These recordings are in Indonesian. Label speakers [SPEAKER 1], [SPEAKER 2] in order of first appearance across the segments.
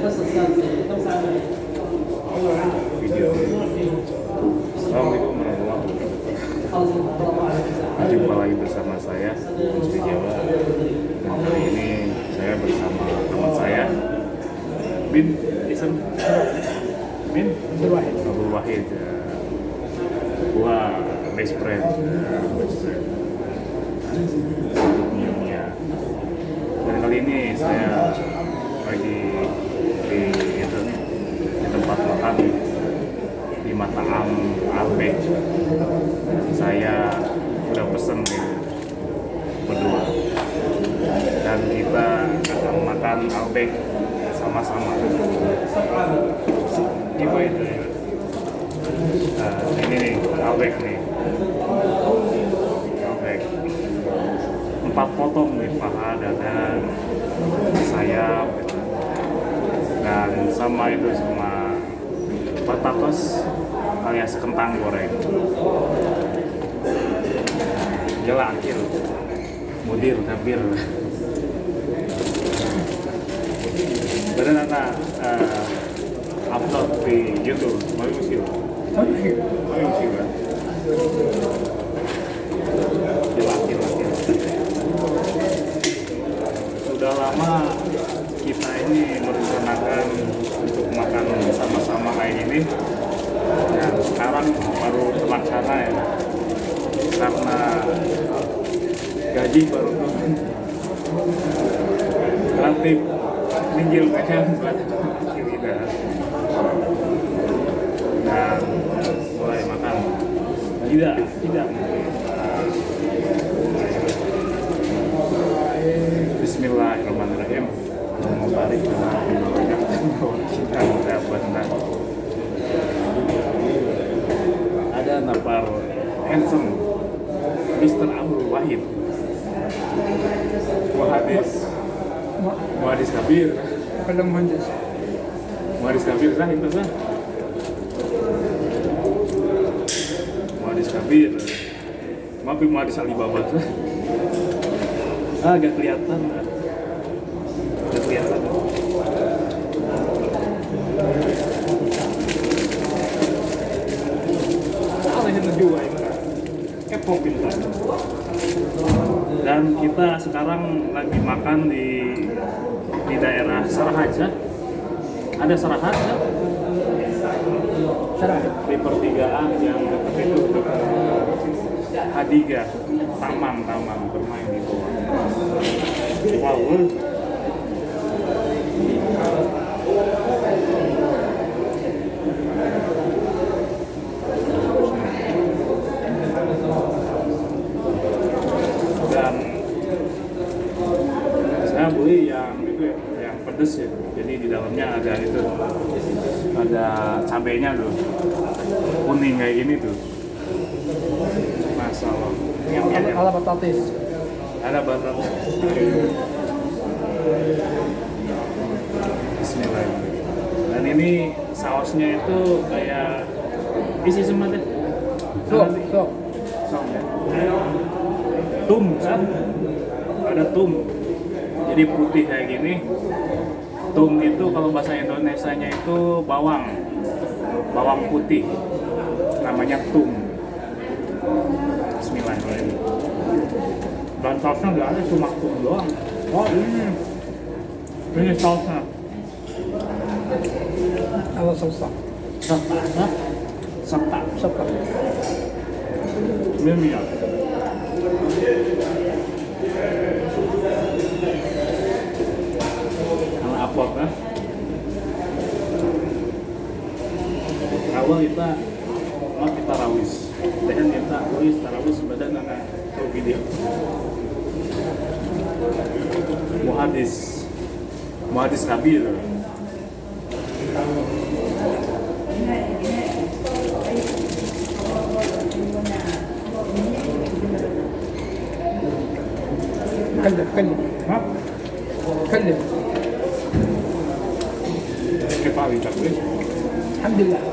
[SPEAKER 1] Assalamualaikum warahmatullahi wabarakatuh Jumpa lagi bersama saya Musri Jawa Malam hari ini saya bersama teman saya Bin Isem Bin
[SPEAKER 2] Abdul Wahid.
[SPEAKER 1] Abdul Wahid ya. Gua best friend ya, best friend minumnya Dan kali ini saya lagi di itu di tempat makan di Mataam Albe saya udah pesen nih berdua dan kita akan Albek sama-sama. Ya Nah, ini nih Albek nih. Albek empat potong nih paha dada sayap. Dan sama itu sama batatos alias kentang goreng. Jela akhir mudir kabir Badan anak uh, upload di YouTube. Sudah lama kita ini merencanakan untuk makan sama-sama kayak gini. Dan sekarang baru terlaksana ya. Karena gaji baru. turun buat kita dan mulai makan. Tidak tidak. Bismillahirrahmanirrahim. Mubarak kita dapat ada napar handsome Mr. Abdul Wahid. Muhadis Muhadis Kabir
[SPEAKER 2] Kalau menghendis.
[SPEAKER 1] Muhadis Kabir sah itu sah Muhadis Kabir Maaf Muhadis Alibaba ah agak kelihatan. Agak kelihatan. Dan kita sekarang lagi makan di daerah Sarahaja ada Sarahaja
[SPEAKER 2] Sarah.
[SPEAKER 1] di pertigaan yang dekat itu dekat Hadiga taman taman bermain di bawah. Wow dan saya beli yang itu ya, pedes ya. Jadi di dalamnya ada itu ada cabenya tuh kuning kayak gini tuh. Masalah. Yang
[SPEAKER 2] Ala, ala batatis.
[SPEAKER 1] ada batat Bismillahirrahmanirrahim. Dan ini sausnya itu kayak isi semua deh.
[SPEAKER 2] Tuh, tuh.
[SPEAKER 1] Saus ya. tum kan? Ada tum. Jadi putih kayak gini tum itu kalau bahasa Indonesia nya itu bawang. Bawang putih. Namanya tum Bismillahirrahmanirrahim. Dan sausnya nggak ada cuma tum doang. Oh ini. Ini sausnya.
[SPEAKER 2] Ala salsa.
[SPEAKER 1] serta serta
[SPEAKER 2] Sapa.
[SPEAKER 1] ini minyak Kalau apot kan awal kita mau kita rawis dan kita tulis tarawis badan anak ke video muhadis muhadis kabir
[SPEAKER 2] كلم كلم
[SPEAKER 1] Hah?
[SPEAKER 2] كلم
[SPEAKER 1] Kita lihat dulu.
[SPEAKER 2] الحمد لله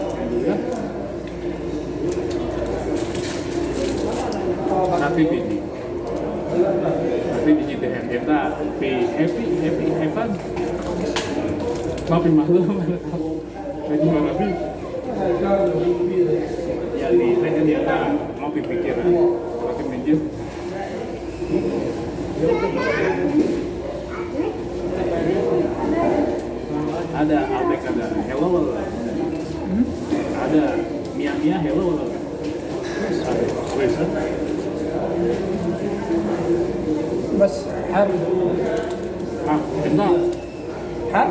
[SPEAKER 1] maafin malu mana tahu lagi mana bi ya di saya dia tak mau pikir makin minjem ada Albek ada hello
[SPEAKER 2] Hmm?
[SPEAKER 1] ada Mia Mia hello ada Wes
[SPEAKER 2] بس حر
[SPEAKER 1] ah enggak
[SPEAKER 2] حر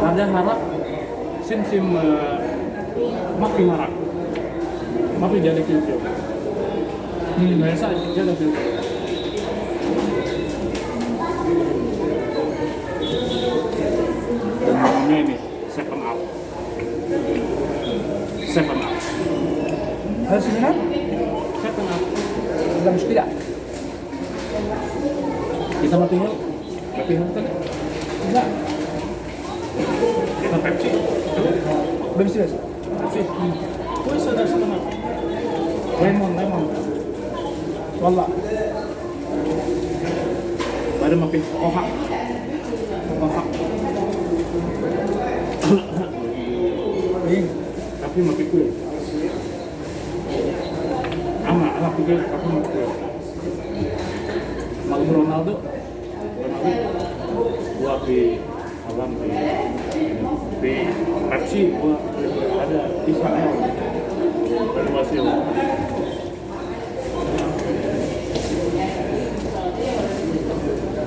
[SPEAKER 1] Raja harap sim sim makin harap eh, makin jadi kincir hmm biasa jadi kincir ini ini seven up. Seven up.
[SPEAKER 2] Harus minum
[SPEAKER 1] seven up.
[SPEAKER 2] Dalam sepeda?
[SPEAKER 1] Kita mati dulu tapi dulu
[SPEAKER 2] enggak.
[SPEAKER 1] Pepsi? Pepsi
[SPEAKER 2] Pepsi guys
[SPEAKER 1] Pepsi. Poison ada sama lemon lemon.
[SPEAKER 2] Wala
[SPEAKER 1] baru makin kohak kohak
[SPEAKER 2] iya,
[SPEAKER 1] tapi makin kue ama anak kue tapi makin kue Ronaldo. Ronaldo. Gua di alam di di Pepsi gua ada Israel dan Wasil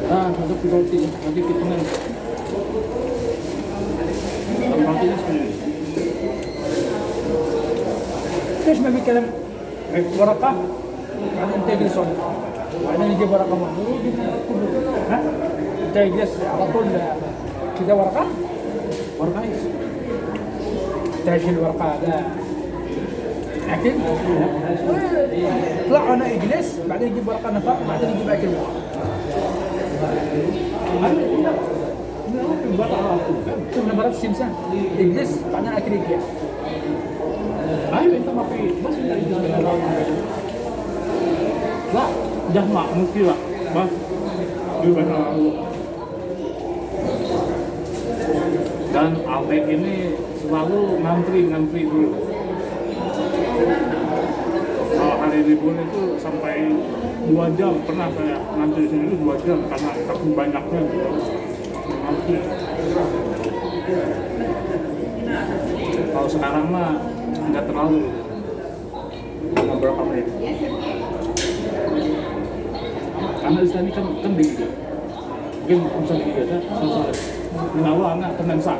[SPEAKER 1] ah untuk roti nanti kita nanti rotinya sendiri
[SPEAKER 2] ليش ما في كلام ورقة بعدين تجلس هنا. بعدين يجيب ورقة مهدورة ها تجلس على طول كذا ورقة
[SPEAKER 1] ورقة
[SPEAKER 2] تعجل الورقة هذا. اكل طلع أنا اجلس بعدين يجيب ورقة نفق بعدين يجيب أكل. شفنا مرات السمسان اجلس بعدين أكل
[SPEAKER 1] يجيب أيوه انت ما في بس لا ده ما ممكن بس Albek ini selalu ngantri ngantri dulu. Kalau hari libur itu sampai dua jam pernah saya ngantri itu dua jam karena saking banyaknya gitu. Ngantri. Kalau sekarang mah nggak terlalu cuma berapa menit karena di sini kan kan di Liga mungkin bisa di Liga kan selesai menawa anak tenang sak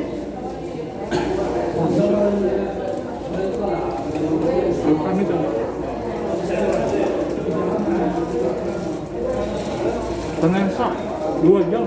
[SPEAKER 1] 욕합니다. 저는 싹, 누워 있냐,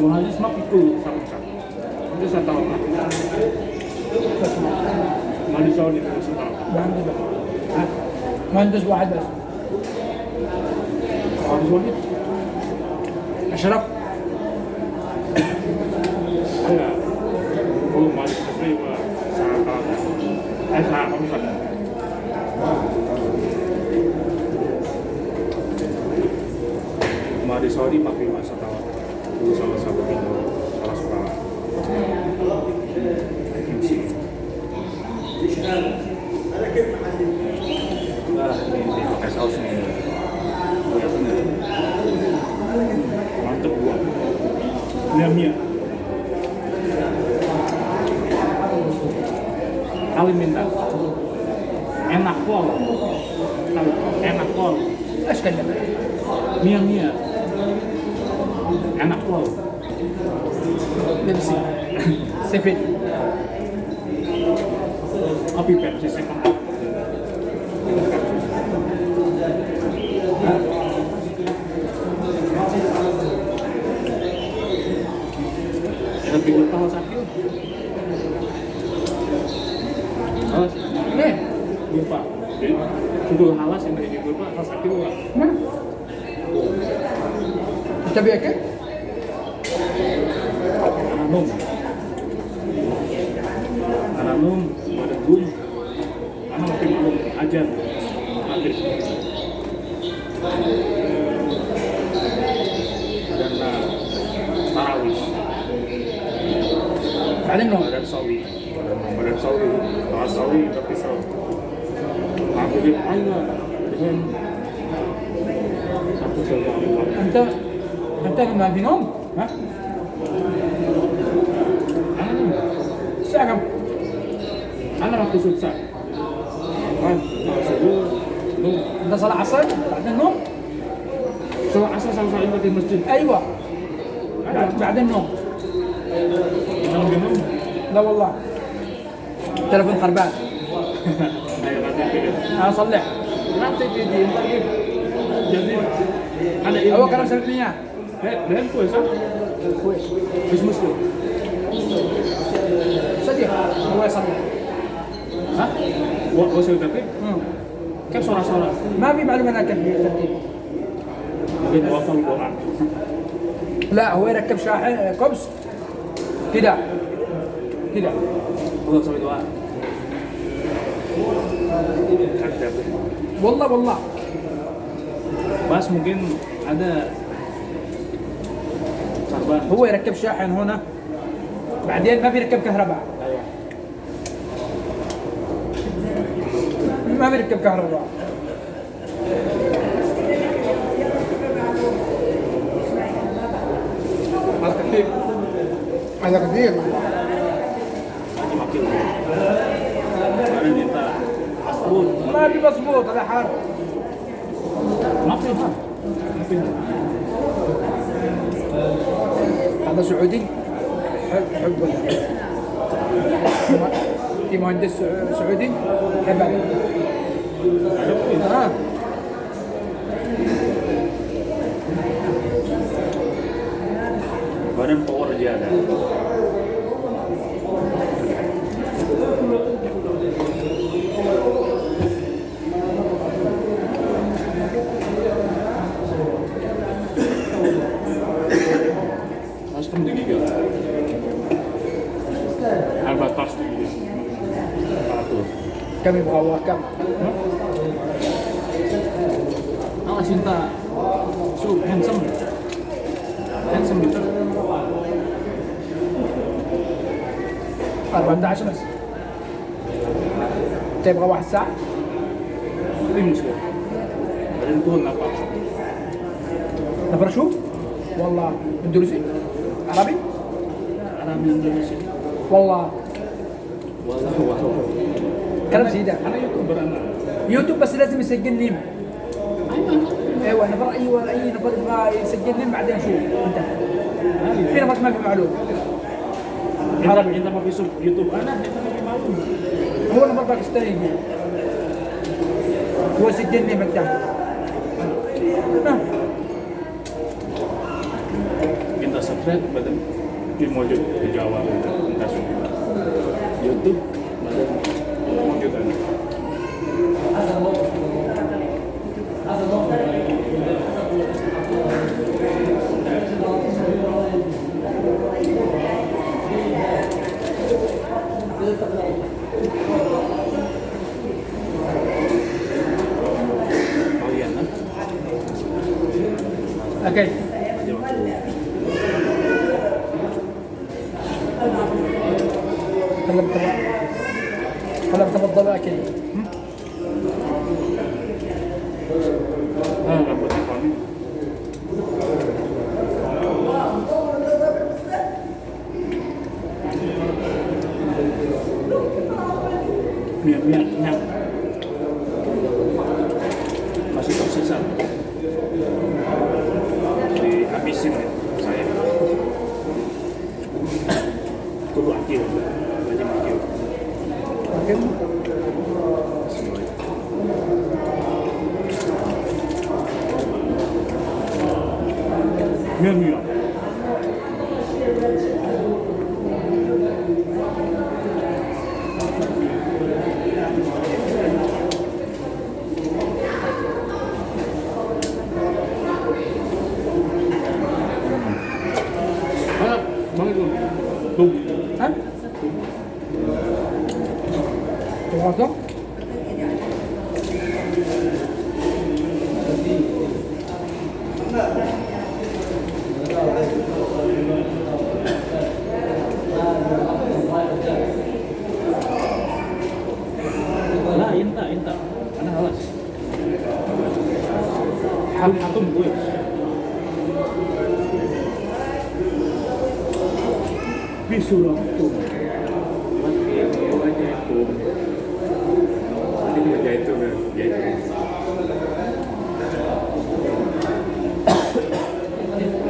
[SPEAKER 1] journalisme itu sama-sama itu saya tahu
[SPEAKER 2] ما عندوش واحد بس
[SPEAKER 1] Kalimantan, enak pol enak pol mia mia enak pol
[SPEAKER 2] Pepsi, Seven,
[SPEAKER 1] Kopi Pepsi,
[SPEAKER 2] Seven. ಇದು ಬೇಕೆ
[SPEAKER 1] anam, anam pada Gum. anam Timur Ajar. Maghrib. Dan eh, Tarawih.
[SPEAKER 2] Ada no?
[SPEAKER 1] Ada sawi. Ada sawi. Ada sawi tapi sawi. Maghrib aja. Dengan
[SPEAKER 2] ما بينهم ها؟ الساعة كم؟
[SPEAKER 1] أنا راح تسوي الساعة.
[SPEAKER 2] أنت صلاة عصر؟ بعد النوم
[SPEAKER 1] سوى عصر سوى صلاة في المسجد.
[SPEAKER 2] أيوة. بعد
[SPEAKER 1] النوم
[SPEAKER 2] لا والله. تلفون خربان.
[SPEAKER 1] أنا أصلح أنا تجي دي جديد. أنا
[SPEAKER 2] هو كلام سبب
[SPEAKER 1] لي إياه. مهم كويس
[SPEAKER 2] كويس
[SPEAKER 1] مش مسلم
[SPEAKER 2] صديق هو
[SPEAKER 1] صديق ها وصل الترتيب
[SPEAKER 2] كم
[SPEAKER 1] سرعه سرعه
[SPEAKER 2] ما في معلومه
[SPEAKER 1] أنا الترتيب
[SPEAKER 2] لا هو يركب شاحن كبس كده كده والله والله
[SPEAKER 1] والله بس ممكن هذا
[SPEAKER 2] هو يركب شاحن هنا بعدين ما بيركب كهرباء. ما بيركب كهرباء. هذا كثير
[SPEAKER 1] asbun.
[SPEAKER 2] ما في مضبوط هذا حار
[SPEAKER 1] Makin ha.
[SPEAKER 2] سعودي؟ حب ولدي في مهندس سعودي؟ حب آه. كم يبغى الله كم؟
[SPEAKER 1] خلاص انت شوف هنسمي أربعة
[SPEAKER 2] 14 بس تبغى واحد ساعة؟
[SPEAKER 1] في مشكلة بعدين طول 14
[SPEAKER 2] نفر شو؟ والله اندونيسي؟ عربي؟
[SPEAKER 1] عربي اندونيسي
[SPEAKER 2] والله كلام زي
[SPEAKER 1] ده على يوتيوب
[SPEAKER 2] يوتيوب بس لازم يسجل لي. أيوه برأيي أيوه أي ما يسجل لي بعدين شو انت في نفر ما في
[SPEAKER 1] معلومة. عربي. انت ما في يوتيوب. أنا
[SPEAKER 2] هو نفر باكستاني. هو سجل
[SPEAKER 1] لي نعم. سبسكرايب بدل في موجود في جوال يوتيوب. Oh Mie-mie. Enak banget tuh. Tuh.
[SPEAKER 2] Hah? Termasuk?
[SPEAKER 1] Lah, inta, inta. Ana halas. Ham atum gue. Bisulah tuh. Mati aja itu. Nanti kita jahit tuh, jahit.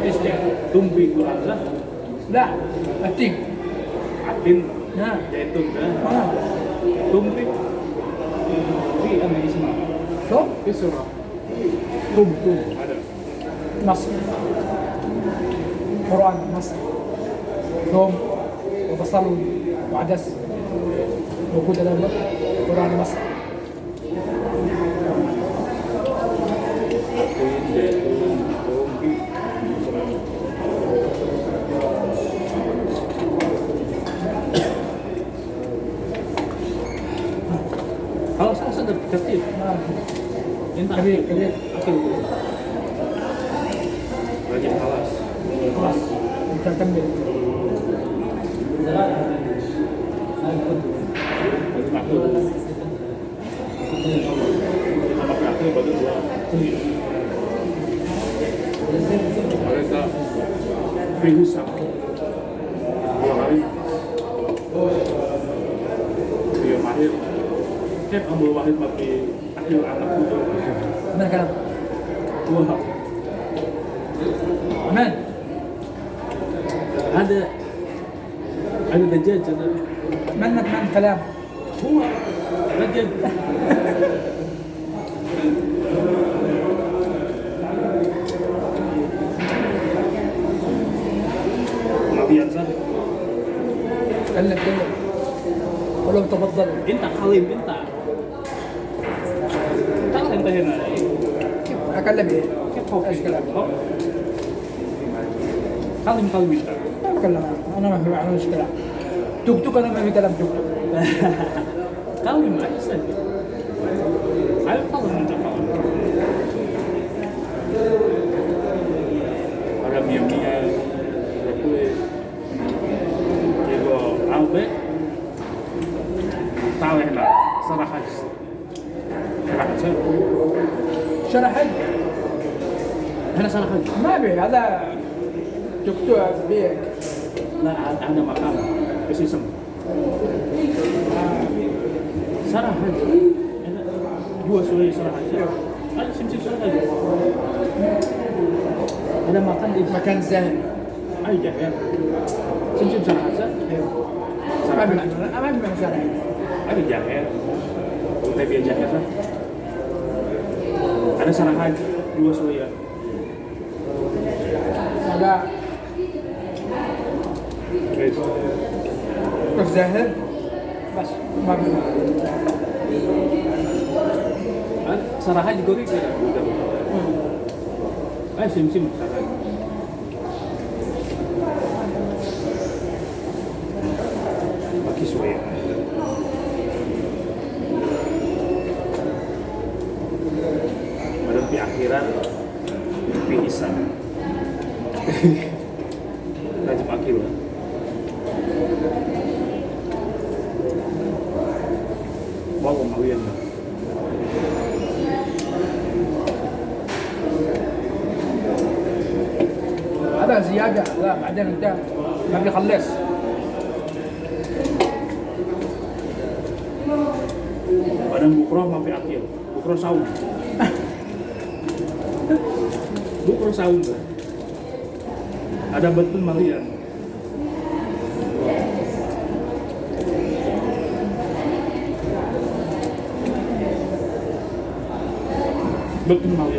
[SPEAKER 1] Este, tumbi kuranza,
[SPEAKER 2] لا التين
[SPEAKER 1] atin,
[SPEAKER 2] نعم
[SPEAKER 1] jaitun kan.
[SPEAKER 2] آه.
[SPEAKER 1] Tumbi. Fi ana isma.
[SPEAKER 2] شو؟
[SPEAKER 1] Bisulah.
[SPEAKER 2] tum tum
[SPEAKER 1] Ada.
[SPEAKER 2] مصر قرآن مصر ثوم وبصل وعدس موجود الآن قرآن مصر Tapi
[SPEAKER 1] tapi oke. Rajin kelas. Kelas. Bukan tembel. Mereka pingsan dua hari dia iya, mahir cek ambil wahid mati akhir anak itu 那个，多看
[SPEAKER 2] اكلم
[SPEAKER 1] إيه؟
[SPEAKER 2] إيش كلام؟
[SPEAKER 1] خلي مطول
[SPEAKER 2] ما بكلم أنا ما في معنى إيش كلام. توك توك أنا ما في كلام توك توك
[SPEAKER 1] قوي ما احسن على الفضل من
[SPEAKER 2] شرحت
[SPEAKER 1] أنا شرحت
[SPEAKER 2] ما به هذا دكتور بيك.
[SPEAKER 1] لا أنا مقالة إيش اسمه؟ شرحت هو سوري شرحت أنا شمسي شرحت أنا ما قال
[SPEAKER 2] مكان زين.
[SPEAKER 1] أي جهة؟ شمسي شرحت أيوه
[SPEAKER 2] ما بمعنى شرحت ابي جهة؟ طيب، وانت بيا جهة
[SPEAKER 1] ada jahe kita biar jahe lah ada sarahan dua soya
[SPEAKER 2] ada
[SPEAKER 1] guys
[SPEAKER 2] الزاهر بس ما في
[SPEAKER 1] ah, saraha juga gitu ya
[SPEAKER 2] هذا زياده لا بعدين انت ما بيخلص
[SPEAKER 1] Badan bukro mampir akil, bukro saum. bukro saum kan? Ada betul malian. Betul malian.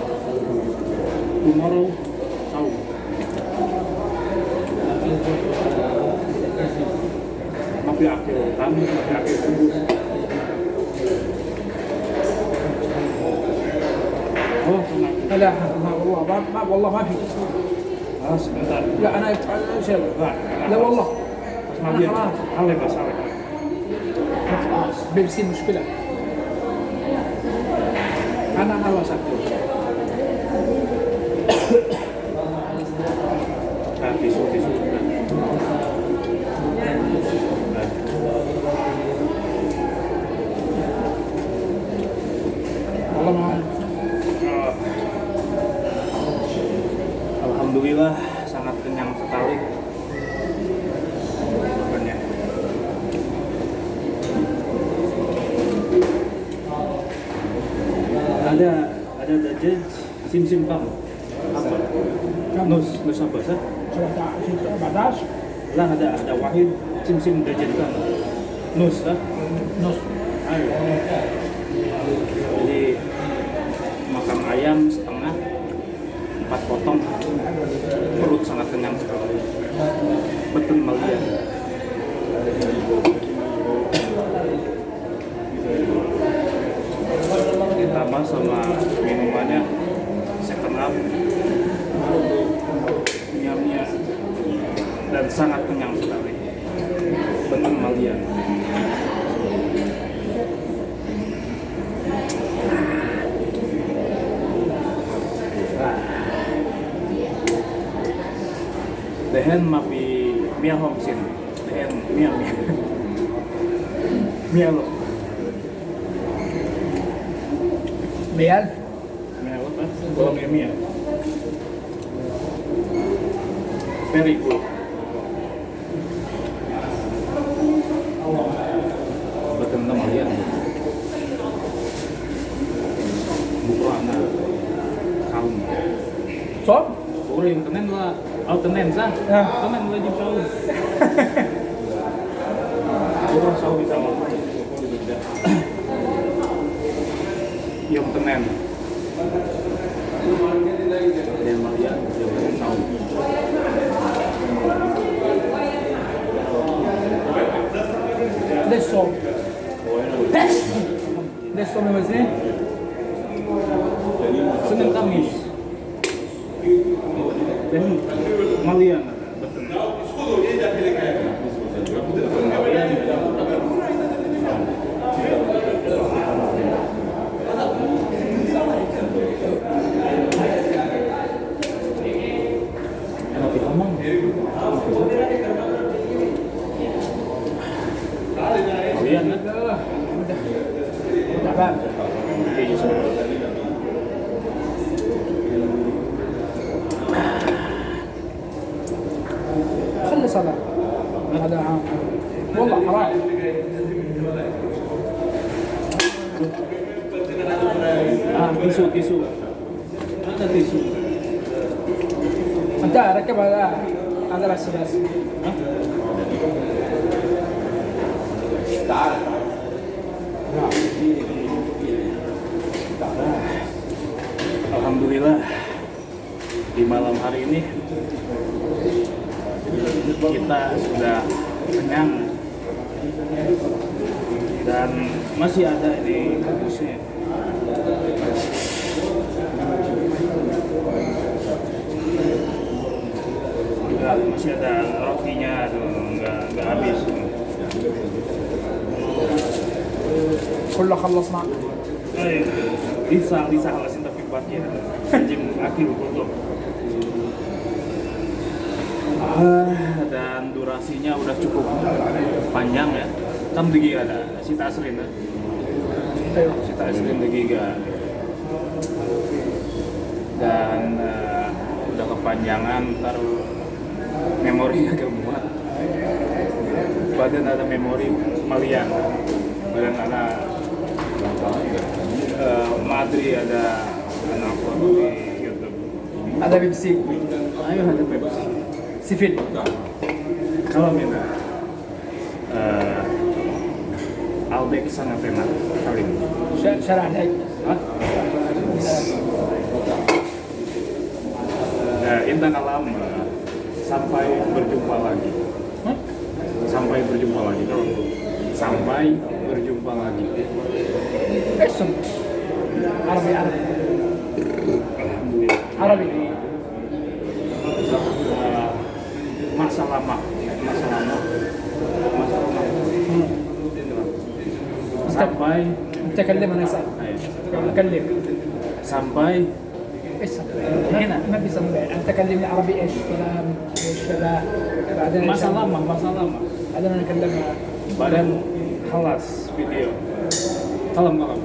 [SPEAKER 2] لا والله ما والله ما في. لا
[SPEAKER 1] أنا
[SPEAKER 2] لا والله. بس ما
[SPEAKER 1] بيبسي مشكلة. أنا خلاص sim kamu apa? Nus nus apa sih?
[SPEAKER 2] 17
[SPEAKER 1] Lah ada ada wahid sim sim dajaj kamu. Nus lah.
[SPEAKER 2] نص
[SPEAKER 1] Ayo. Jadi makan ayam setengah empat potong perut sangat kenyang sekali betul malian lembab minyaknya dan sangat kenyang sekali. Bening malian Dehen mapi mia hong sin, dehen mia mia. Mia lo. Mia Premier. Very good. Maganda mo yan. Mukha na. Kaun.
[SPEAKER 2] So?
[SPEAKER 1] Puro yung kanin na.
[SPEAKER 2] Out
[SPEAKER 1] the names ah. Kanin na yung kaun. Puro ang sawi sa mga. Yung kanin.
[SPEAKER 2] Yung kanin. De sol. De
[SPEAKER 1] sol, meu exemplo. صلاة هذا عام والله حرام آه
[SPEAKER 2] أنت ركب هذا هذا
[SPEAKER 1] Alhamdulillah di malam hari ini kita sudah kenyang. Dan masih ada ini kubusnya enggak masih ada rotinya. Tuh enggak enggak habis.
[SPEAKER 2] Kalau kelas
[SPEAKER 1] nak bisa bisa halasin tapi buatnya. Anjing akhir tutup dan durasinya udah cukup panjang ya. Kan Tam giga ada sita aslin ya. Sita di giga. Dan uh, udah kepanjangan ntar memori agak muat. Badan ada memori malian. Badan ada uh, madri ada anak di YouTube.
[SPEAKER 2] Ada Pepsi.
[SPEAKER 1] Ayo ada Pepsi.
[SPEAKER 2] Sifin. Ya.
[SPEAKER 1] Kalau mina eh, uh, Albek sana pema kali ini.
[SPEAKER 2] Syarah
[SPEAKER 1] lagi. Ya, intan alam sampai berjumpa lagi. Sampai berjumpa lagi. Oh. Sampai berjumpa lagi. Esok. Arabi Arabi. Arabi.
[SPEAKER 2] انت كلم انا اسال
[SPEAKER 1] ayo.
[SPEAKER 2] كلم
[SPEAKER 1] sampai
[SPEAKER 2] ايش هنا ما بيسمى انت كلمني عربي ايش كلام ايش كذا بعدين
[SPEAKER 1] masa lama, masa lama.
[SPEAKER 2] بعدين انا اكلمها
[SPEAKER 1] Badan halas video. Kalem kalem.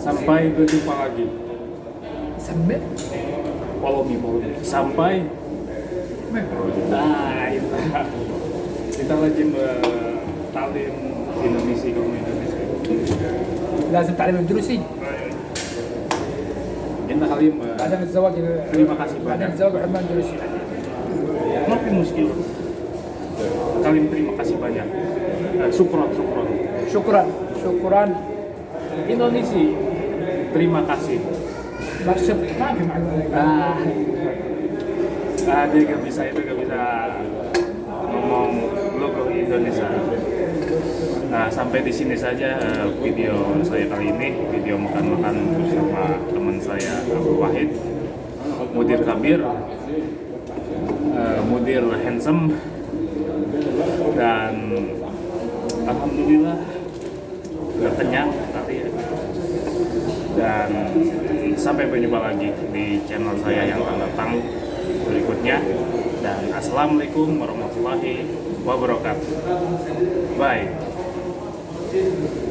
[SPEAKER 1] Sampai berjumpa lagi.
[SPEAKER 2] سمي
[SPEAKER 1] Follow me, follow me. Sampai nah itu kita lagi eh, talim Indonesia kamu Indonesia.
[SPEAKER 2] لازم تعلم اندونيسي
[SPEAKER 1] Kita kali eh,
[SPEAKER 2] بعدين الزواج
[SPEAKER 1] terima kasih
[SPEAKER 2] بعدين
[SPEAKER 1] banyak.
[SPEAKER 2] الزواج يحب اندونيسي
[SPEAKER 1] Tapi muskil. Kalian terima kasih banyak. Eh, Sukron, sukron.
[SPEAKER 2] شكرا شكرا
[SPEAKER 1] Indonesia, terima kasih.
[SPEAKER 2] برشب ما في معلومه
[SPEAKER 1] Ah, ah dia gak bisa itu gak bisa ngomong logo Indonesia. Nah sampai di sini saja eh, video saya kali ini. Video makan-makan bersama teman saya Abu Wahid, Mudir Kabir, eh, Mudir Handsome, dan Alhamdulillah udah kenyang tadi ya. Dan sampai berjumpa lagi di channel saya yang akan datang berikutnya. Dan assalamualaikum warahmatullahi wabarakatuh. Bye business